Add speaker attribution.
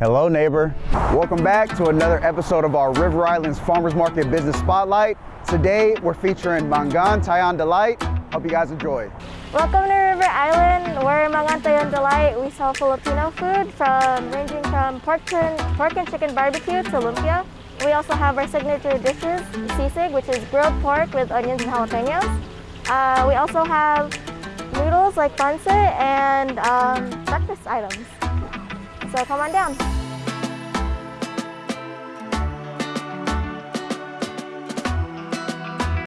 Speaker 1: Hello, neighbor. Welcome back to another episode of our River Islands Farmers Market Business Spotlight. Today, we're featuring Mangan Tayan Delight. Hope you guys enjoy.
Speaker 2: Welcome to River Island. We're Mangan Tayan Delight. We sell Filipino food from ranging from pork and, pork and chicken barbecue to lumpia. We also have our signature dishes, sisig, which is grilled pork with onions and jalapenos. Uh, we also have noodles like pancit and um, breakfast items. So come on down.